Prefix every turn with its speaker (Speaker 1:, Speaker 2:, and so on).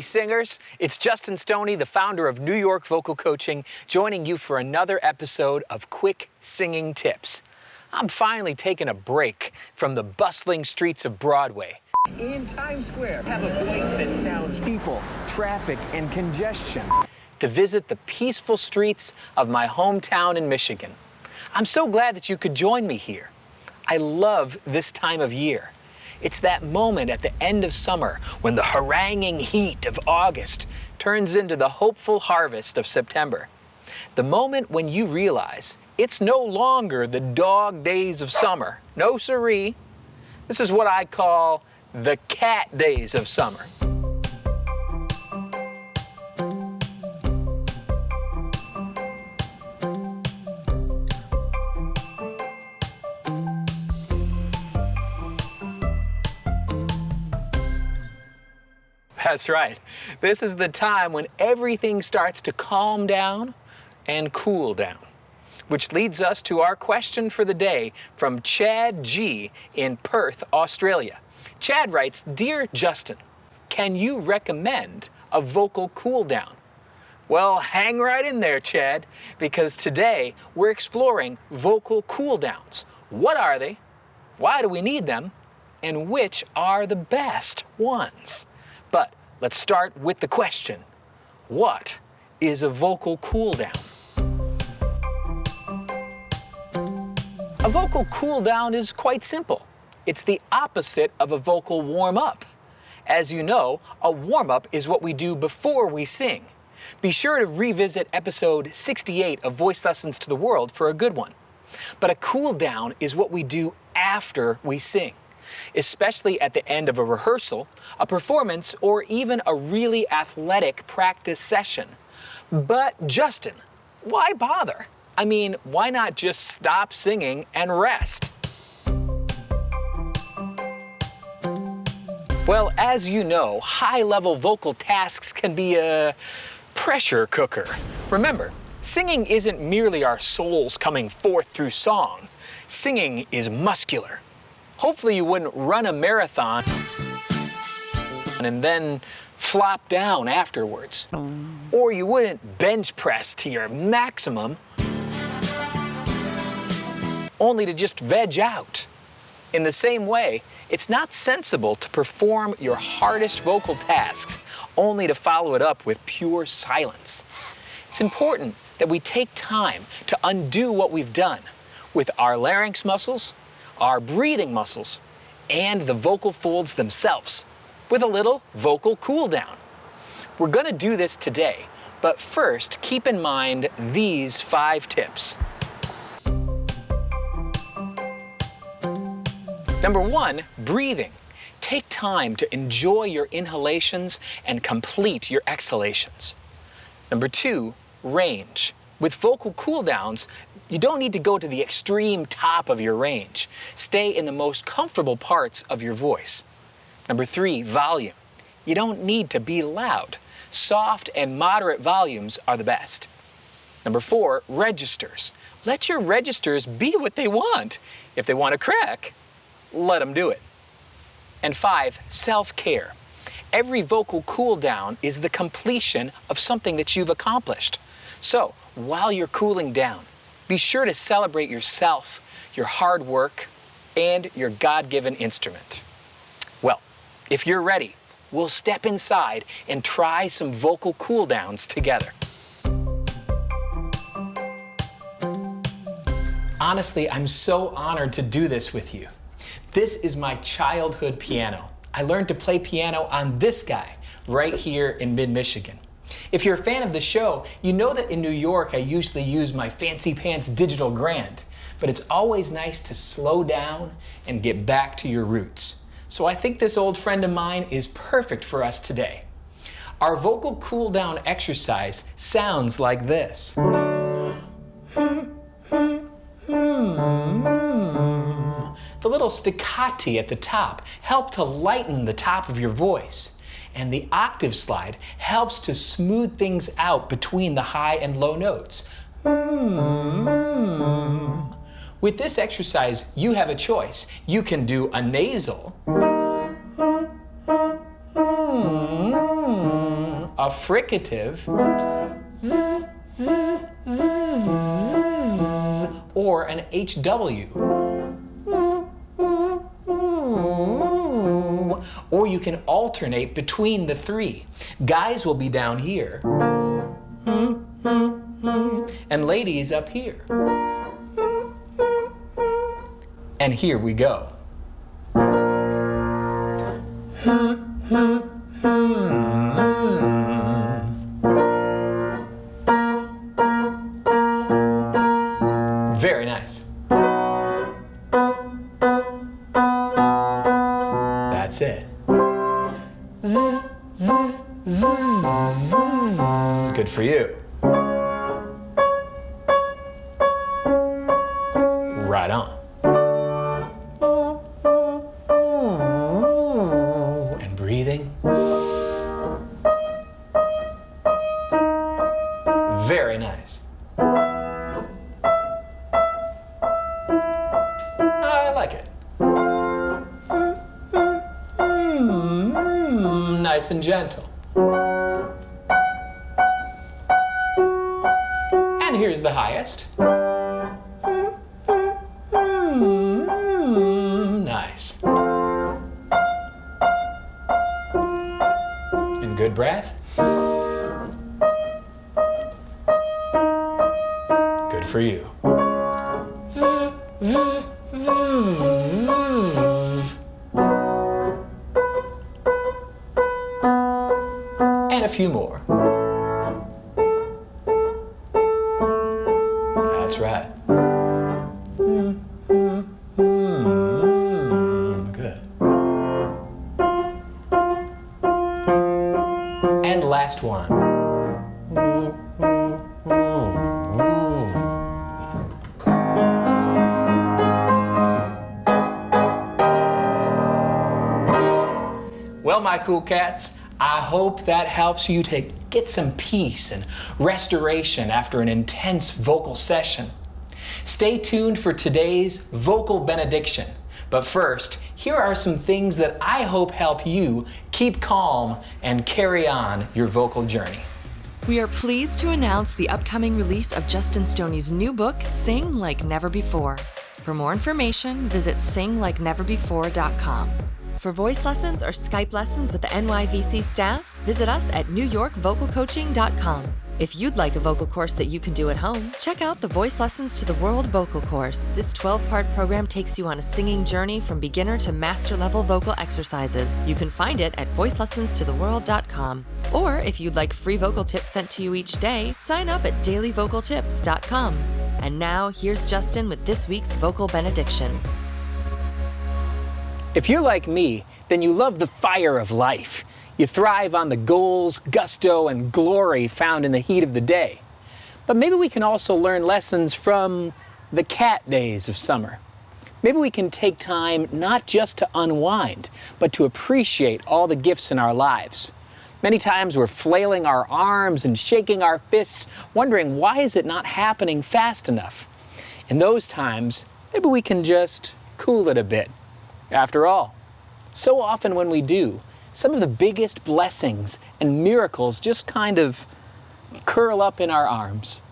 Speaker 1: Hey singers, it's Justin Stoney, the founder of New York Vocal Coaching, joining you for another episode of Quick Singing Tips. I'm finally taking a break from the bustling streets of Broadway.
Speaker 2: In Times Square.
Speaker 1: Have a voice that sounds people, traffic, and congestion. To visit the peaceful streets of my hometown in Michigan. I'm so glad that you could join me here. I love this time of year. It's that moment at the end of summer when the haranguing heat of August turns into the hopeful harvest of September. The moment when you realize it's no longer the dog days of summer. No siree. This is what I call the cat days of summer. That's right. This is the time when everything starts to calm down and cool down. Which leads us to our question for the day from Chad G in Perth, Australia. Chad writes, Dear Justin, can you recommend a vocal cool down? Well, hang right in there, Chad, because today we're exploring vocal cool downs. What are they? Why do we need them? And which are the best ones? Let's start with the question. What is a vocal cool down? A vocal cool down is quite simple. It's the opposite of a vocal warm up. As you know, a warm up is what we do before we sing. Be sure to revisit episode 68 of Voice Lessons to the World for a good one. But a cool down is what we do after we sing, especially at the end of a rehearsal, a performance, or even a really athletic practice session. But Justin, why bother? I mean, why not just stop singing and rest? Well, as you know, high-level vocal tasks can be a pressure cooker. Remember, singing isn't merely our souls coming forth through song. Singing is muscular. Hopefully you wouldn't run a marathon and then flop down afterwards. Oh. Or you wouldn't bench press to your maximum only to just veg out. In the same way, it's not sensible to perform your hardest vocal tasks only to follow it up with pure silence. It's important that we take time to undo what we've done with our larynx muscles, our breathing muscles, and the vocal folds themselves with a little vocal cool down. We're gonna do this today, but first keep in mind these five tips. Number one, breathing. Take time to enjoy your inhalations and complete your exhalations. Number two, range. With vocal cool downs, you don't need to go to the extreme top of your range. Stay in the most comfortable parts of your voice. Number three, volume. You don't need to be loud. Soft and moderate volumes are the best. Number four, registers. Let your registers be what they want. If they want to crack, let them do it. And five, self-care. Every vocal cool down is the completion of something that you've accomplished. So while you're cooling down, be sure to celebrate yourself, your hard work, and your God-given instrument. Well, if you're ready, we'll step inside and try some vocal cool downs together. Honestly, I'm so honored to do this with you. This is my childhood piano. I learned to play piano on this guy right here in mid-Michigan. If you're a fan of the show, you know that in New York I usually use my fancy pants digital grand, but it's always nice to slow down and get back to your roots. So I think this old friend of mine is perfect for us today. Our vocal cool down exercise sounds like this. The little staccati at the top help to lighten the top of your voice. And the octave slide helps to smooth things out between the high and low notes. Hmm. With this exercise, you have a choice. You can do a nasal a fricative, or an HW. Can alternate between the three. Guys will be down here, and ladies up here. And here we go. Very nice. That's it. Good for you. And gentle. And here's the highest. Nice. And good breath. Good for you. Few more. That's right. Hmm, hmm, hmm, good. And last one. Well, my cool cats, I hope that helps you to get some peace and restoration after an intense vocal session. Stay tuned for today's vocal benediction. But first, here are some things that I hope help you keep calm and carry on your vocal journey.
Speaker 3: We are pleased to announce the upcoming release of Justin Stoney's new book, Sing Like Never Before. For more information, visit singlikeneverbefore.com. For voice lessons or Skype lessons with the NYVC staff, visit us at newyorkvocalcoaching.com. If you'd like a vocal course that you can do at home, check out the Voice Lessons to the World vocal course. This 12 part program takes you on a singing journey from beginner to master level vocal exercises. You can find it at voicelessonstotheworld.com. Or if you'd like free vocal tips sent to you each day, sign up at dailyvocaltips.com. And now, here's Justin with this week's vocal benediction.
Speaker 1: If you're like me, then you love the fire of life. You thrive on the goals, gusto, and glory found in the heat of the day. But maybe we can also learn lessons from the cat days of summer. Maybe we can take time not just to unwind, but to appreciate all the gifts in our lives. Many times we're flailing our arms and shaking our fists, wondering why is it not happening fast enough? In those times, maybe we can just cool it a bit. After all, so often when we do, some of the biggest blessings and miracles just kind of curl up in our arms.